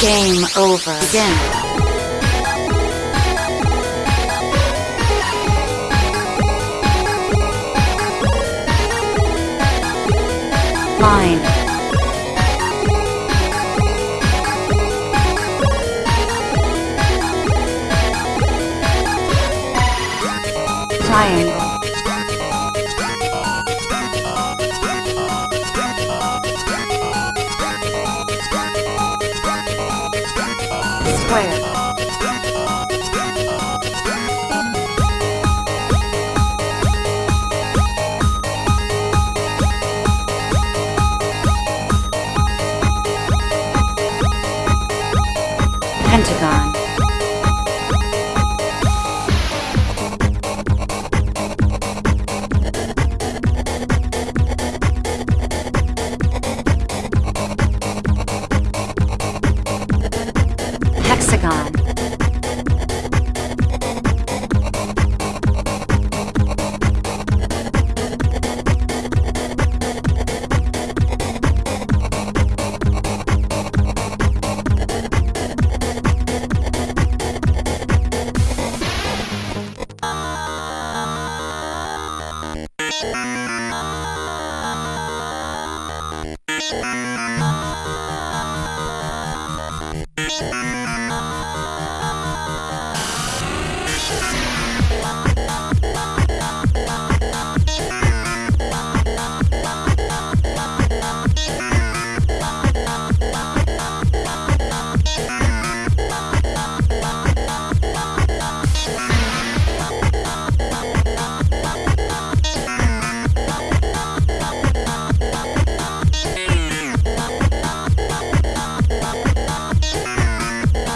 Game over. Again. Line. Triangle. 坏人。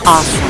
Awesome.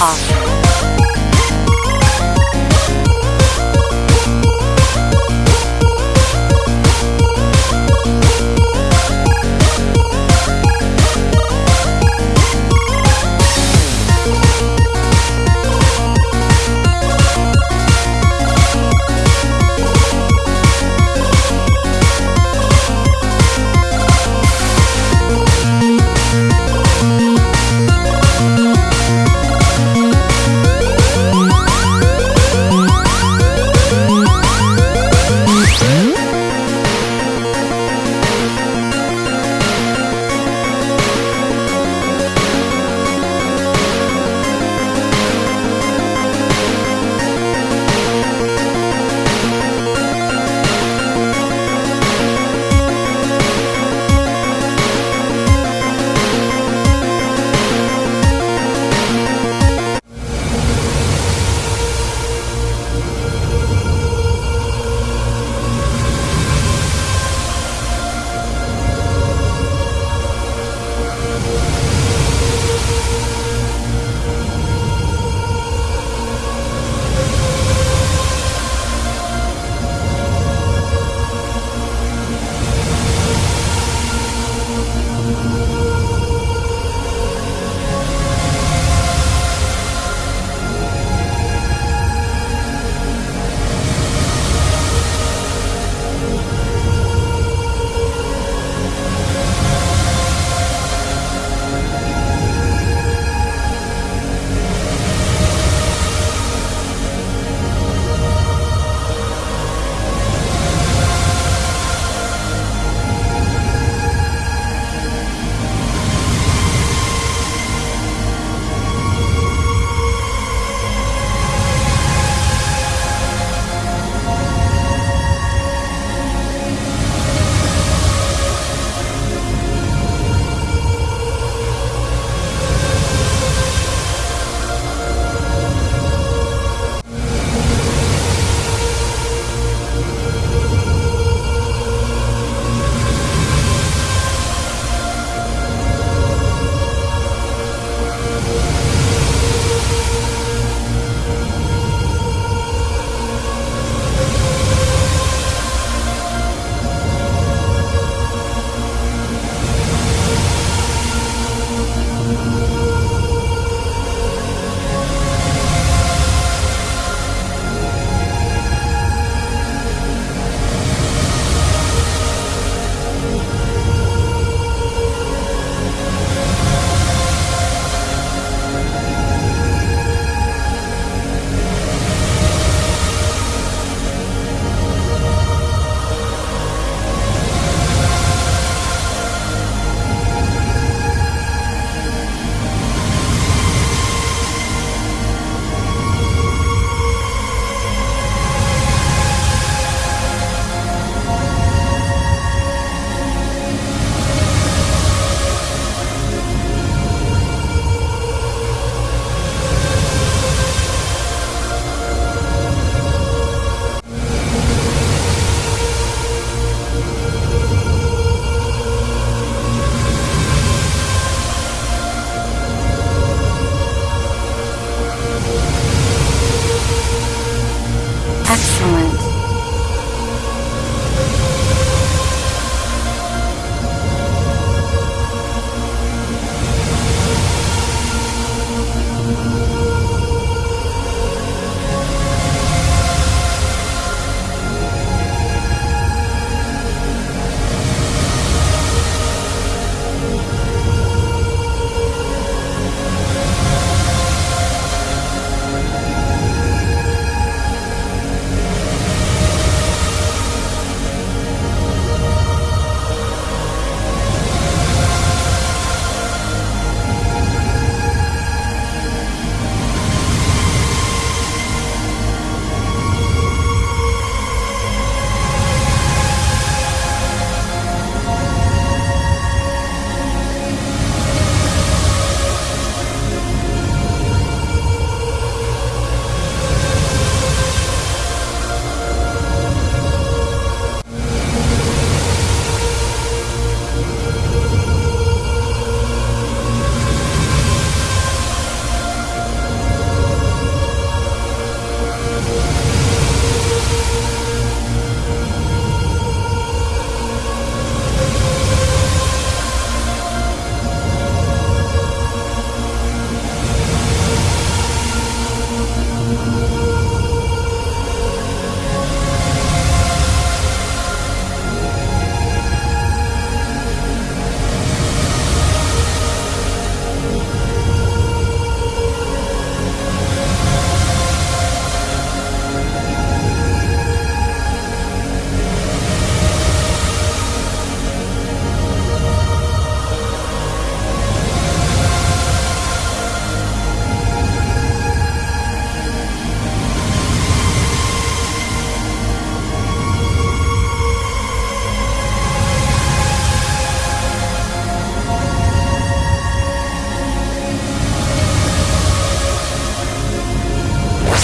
好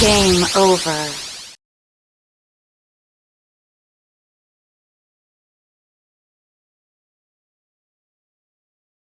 Game over.